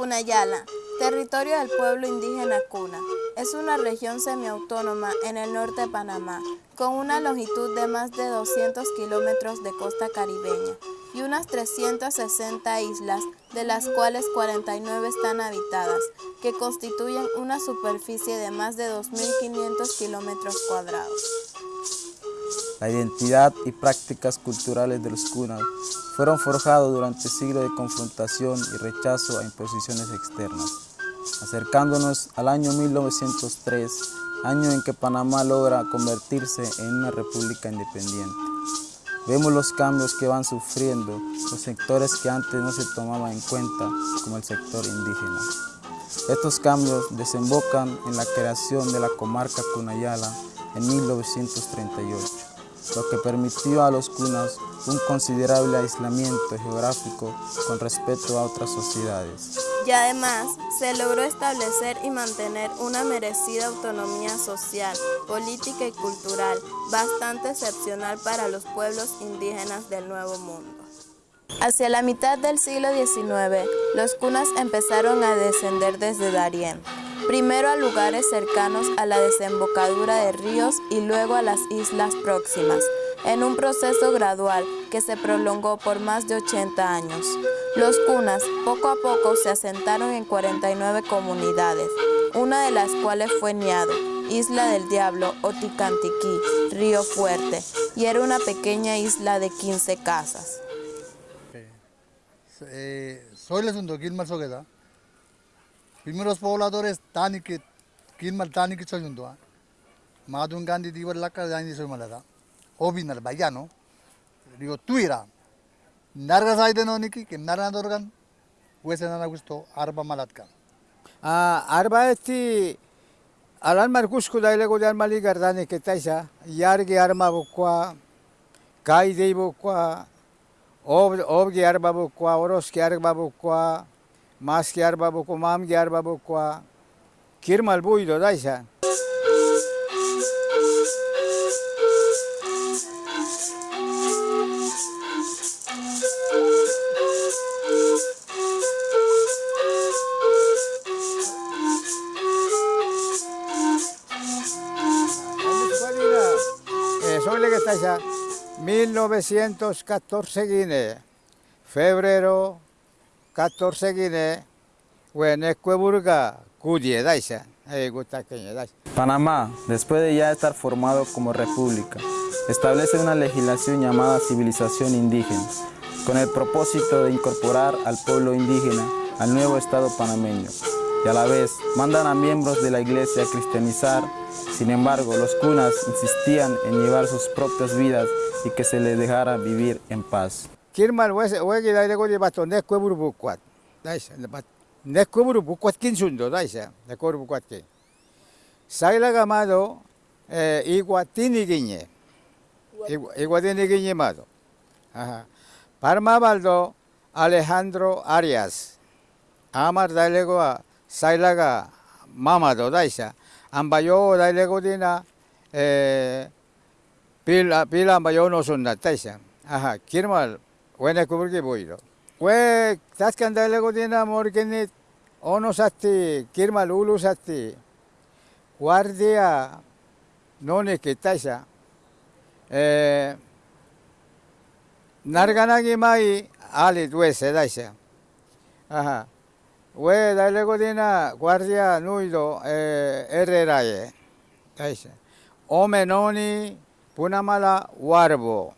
Cunayala, territorio del pueblo indígena Cuna, es una región semiautónoma en el norte de Panamá, con una longitud de más de 200 kilómetros de costa caribeña y unas 360 islas, de las cuales 49 están habitadas, que constituyen una superficie de más de 2.500 kilómetros cuadrados. La identidad y prácticas culturales de los cunas fueron forjados durante siglos de confrontación y rechazo a imposiciones externas. Acercándonos al año 1903, año en que Panamá logra convertirse en una república independiente. Vemos los cambios que van sufriendo los sectores que antes no se tomaban en cuenta, como el sector indígena. Estos cambios desembocan en la creación de la comarca Cunayala en 1938 lo que permitió a los cunas un considerable aislamiento geográfico con respecto a otras sociedades. Y además, se logró establecer y mantener una merecida autonomía social, política y cultural, bastante excepcional para los pueblos indígenas del Nuevo Mundo. Hacia la mitad del siglo XIX, los cunas empezaron a descender desde Darién, primero a lugares cercanos a la desembocadura de ríos y luego a las islas próximas, en un proceso gradual que se prolongó por más de 80 años. Los cunas poco a poco se asentaron en 49 comunidades, una de las cuales fue Niado, Isla del Diablo o Ticantiquí, Río Fuerte, y era una pequeña isla de 15 casas. Eh, soy el Gilmar Sogueda. Primeros pobladores tan que quien mal Madun que soy un doa. Más un gandhi digo la cara de soy bayano. Digo, Tuira. Narga sai de noniki, que narga de organ. Gusto, arba malatka. Ah, arba este. Alan Marcusco da ilego de armali gardane que taisa. Yargi arma bukua. Kai de bukua. Ob, ob de arma bukua. Oroski arma bukua. Mas ge arba bukwa, mam ge arba bukwa. Kirmal buido daisa. Soy que está ya 1914 Guinea, febrero 14 Guinea, Huenecueburga, Cudie, Daisa, Panamá, después de ya estar formado como república, establece una legislación llamada civilización indígena, con el propósito de incorporar al pueblo indígena al nuevo Estado panameño y a la vez mandan a miembros de la iglesia a cristianizar sin embargo, los cunas insistían en llevar sus propias vidas y que se les dejara vivir en paz. Kirmal wegi dai lego bato ne kweburu bukwat. Daisa ne kweburu bukwat kinsundo daisa ne kweburu bukwat. Saila gamado eh, iguatini guiñe. Iguatini guiñe mado. Ajá. Parma baldo Alejandro Arias. Amar dai lego a mamado daisa. ambayo dailego dina eh pila pila ambayo no sunna taisa aha kirmal wene kuburgi boiro we taskan dailego dina morgeni ono satti kirmal ulu satti guardia. None ke taisa eh narganagi mai ali duese daisa aha we dale godina guardia nuido eh, herreraye taise ome noni punamala warbo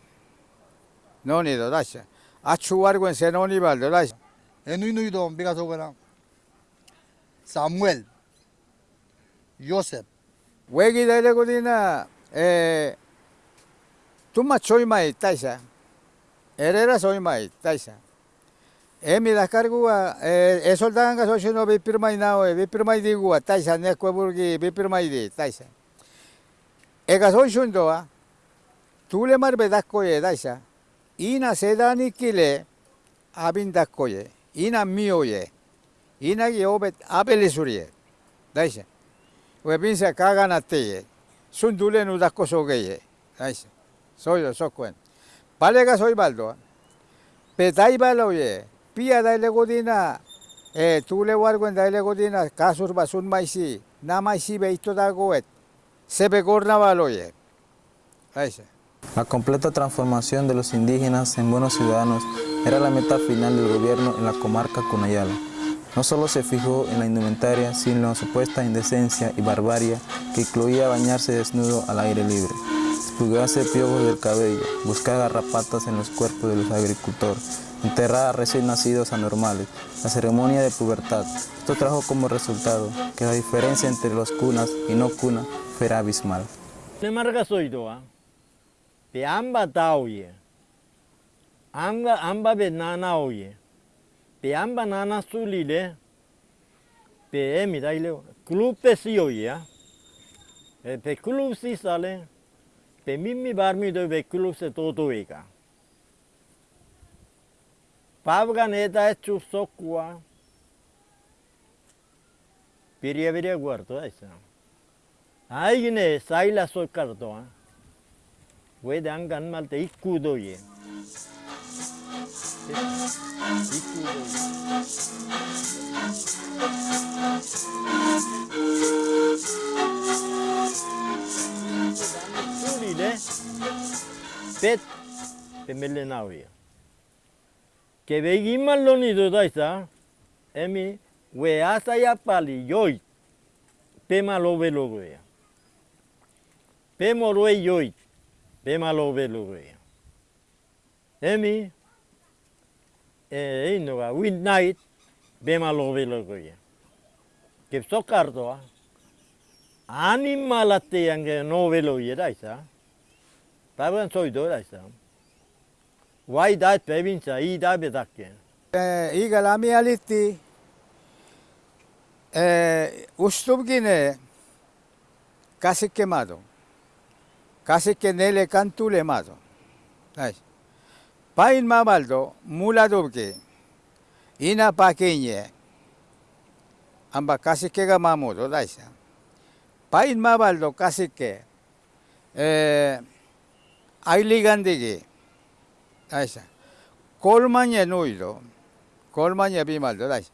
noni do daise achu algo en Oníbal, ¿verdad? En un nudo, en Picasso, Samuel, Joseph. Wegi de Legolina, eh, tú machoy mai taisa, herera soy mai taisa. Emi las cargua, eh, eh es soldadan que soy no vipir nao, eh, vipir mai digua, taisa, nesco burgi, vipir mai di, taisa. Tú le marvedasco y eh, taisa E ga so shundo a tule mar be das koye taisa. Ina sedani kile abin das koye. Ina mio ye. Ina ge obet abele surie. Taisa. We pinsa kaga na te. Sundule nu das ko so ge ye. Taisa. Soy yo so cuen. Vale ga soy baldo. Petai balo ye. pia da le godina 에 둘레 warguen daile godina kasur basun maisi na maisi beito da goet sebe gorna baloye Aisa. La completa transformación de los indígenas en buenos ciudadanos era la meta final del gobierno en la comarca Cunayala. No solo se fijó en la indumentaria, sino en la supuesta indecencia y barbarie que incluía bañarse desnudo al aire libre, expulgarse piojos del cabello, buscar garrapatas en los cuerpos de los agricultores, enterrar a recién nacidos anormales, la ceremonia de pubertad. Esto trajo como resultado que la diferencia entre los cunas y no cunas fuera abismal. be amba dao ye. Anga amba be nana o ye. Be amba nana su li le. Be e mi dai le. Klub pe si. E, e pe klub si. Pe mimi bar do be klub se to to ega. Pavga ne da e. Piria piria guardo, eh, sa. Ai gine, la so kardo. velo goya. Pemo roe yoi. Pema lo velo goya. Emi e ino ga midnight pema lo velo goya. Que sokardoa. Animalate yange no velo ye daisa. Taban soy do daisa. Why that province i da bedakke. 에, 이가 라미알리티 에, 우스톱기네 가시케 마도 가시케 네레 칸투 Bemalovelure. Emi, e innova, Midnight, Bemalovelure. Kepso kartoa, animalatteijan noveloja tästä. Päivän soitoa eh, tästä. Vai täät päivinsä, ei täpä takkeen. Igalami alitti, ustumkine, eh, käsikkemadon. casi que nele cantule mazo. Pain mamaldo, mula dubke, ina paqueñe, amba casi que gamamudo, daisa. Pain mamaldo casi que, eh, hay ligandigue, daisa. Colmañe nuido, colmañe bimaldo, daisa.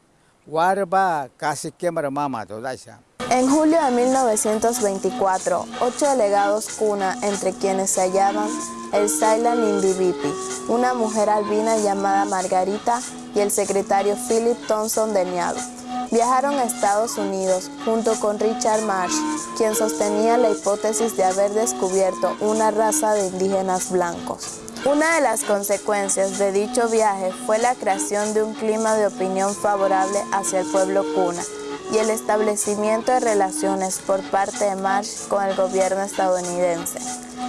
Warba casi que maramamato, daisa. En julio de 1924, ocho delegados cuna, entre quienes se hallaban el Sailan Indivipi, una mujer albina llamada Margarita y el secretario Philip Thompson de Niado, viajaron a Estados Unidos junto con Richard Marsh, quien sostenía la hipótesis de haber descubierto una raza de indígenas blancos. Una de las consecuencias de dicho viaje fue la creación de un clima de opinión favorable hacia el pueblo cuna y el establecimiento de relaciones por parte de Marsh con el gobierno estadounidense.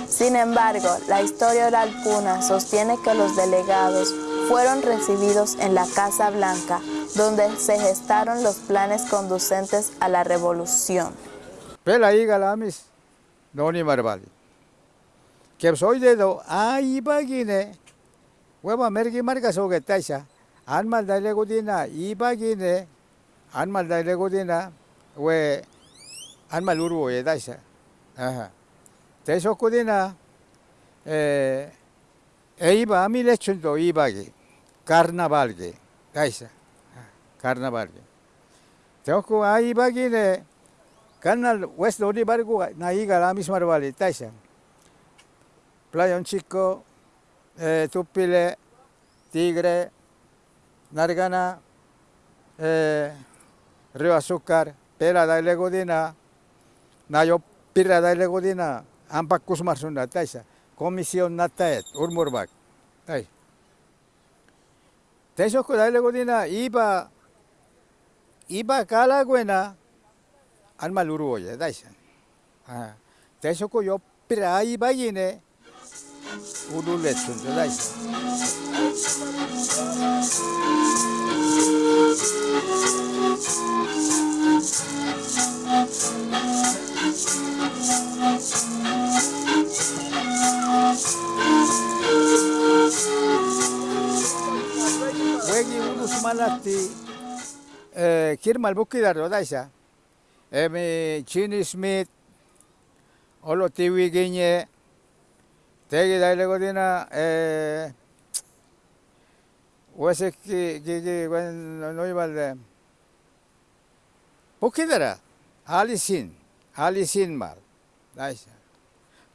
Sin embargo, la historia oral cuna sostiene que los delegados fueron recibidos en la Casa Blanca, donde se gestaron los planes conducentes a la revolución. pela iga lamis noni marbali que soy dedo ay bagine hueva mergi marga soge taisa anmal dale godina i bagine anmal dale godina we anmal urbo ye taisa aha. Teso godina eh e iba mi lechundo ibagi carnavalge taisa carnavalge Teoko ay bagine Canal West Doni Bargu Naiga la misma Arbali Taisa. Playa Un Chico, eh, Tupile, Tigre, Nargana, eh, rio azúcar, pera da ile godina, nayo pera da ile godina, ampak kusmar sunda taisa, komision nataet, urmurbak, tai. Tenshoko da ile godina, iba, iba kalaguena, alma luru oye, taisa. Tenshoko yo pera iba yine, uruletsunda taisa. Thank you malati eh kirmal bukidaro daisa emi Chini Smith, olo tiwi giñe, tegi daile godina, eh, wese ki ki ki wen no ibalde, 복희더라 알리신 알리신 말 다시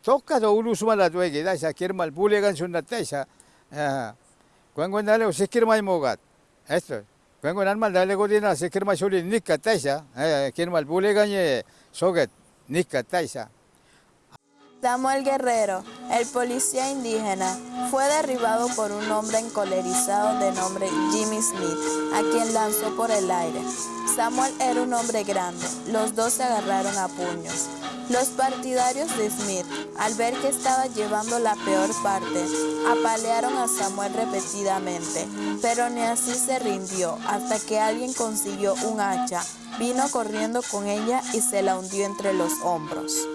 똑같아 우루스마라 도에게 다시 기름말 불레간 순나 다시 광고 날레고 시키르마이 모gat esto 광고 날말 날레고 디나 시키르마 소리 니까 다시 기름말 불레간이 소get 니까 다시 Samuel Guerrero, el policía indígena, fue derribado por un hombre encolerizado de nombre Jimmy Smith, a quien lanzó por el aire. Samuel era un hombre grande, los dos se agarraron a puños. Los partidarios de Smith, al ver que estaba llevando la peor parte, apalearon a Samuel repetidamente, pero ni así se rindió hasta que alguien consiguió un hacha, vino corriendo con ella y se la hundió entre los hombros.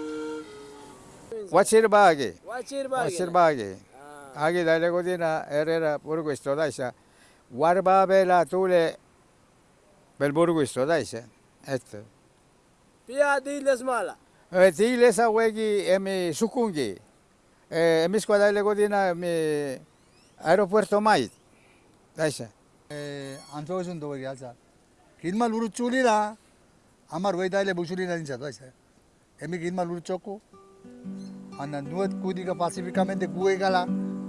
wachir bagi, wachir bagi, wachir bagi, ah. agi dale godina erera burgo daisa, warba bela tule bel burgo daisa, esto. Pia diles mala. E, diles a wegi emi sukungi, e, emi skwa dale godina emi aeropuerto mai, daisa. E, Antojun dobo gialza, kinma luru amar wei dale busulira dintza, daisa. Emi kinma luru choku, anda nuet kudiga pacíficamente guegala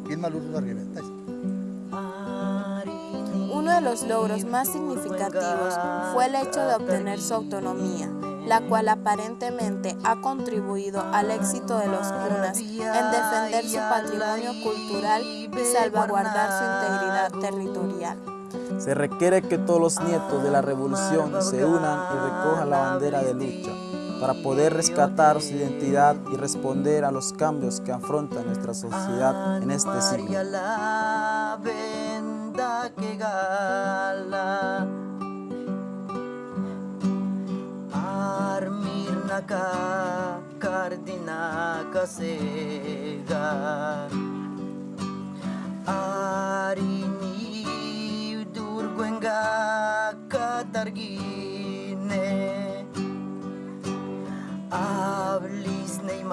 quilma lutu arriba uno de los logros más significativos fue el hecho de obtener su autonomía, la cual aparentemente ha contribuido al éxito de los cunas en defender su patrimonio cultural y salvaguardar su integridad territorial. Se requiere que todos los nietos de la revolución se unan y recojan la bandera de lucha para poder rescatar su identidad y responder a los cambios que afronta nuestra sociedad en este siglo.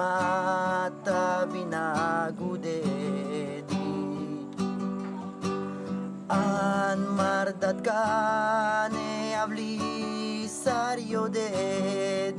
mata binagude di an mardat kane avli sario de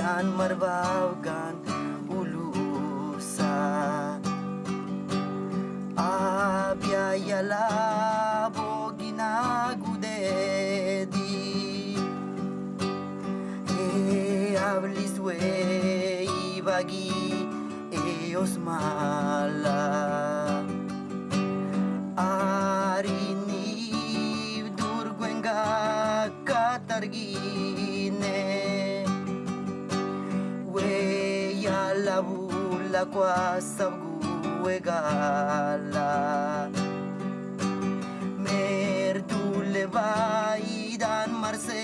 bagian marbawgan ulusa Abyayala bo ginagudedi E abliswe ibagi e osmala kwa sabgu egala Merdule vaidan marse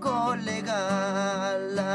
golegala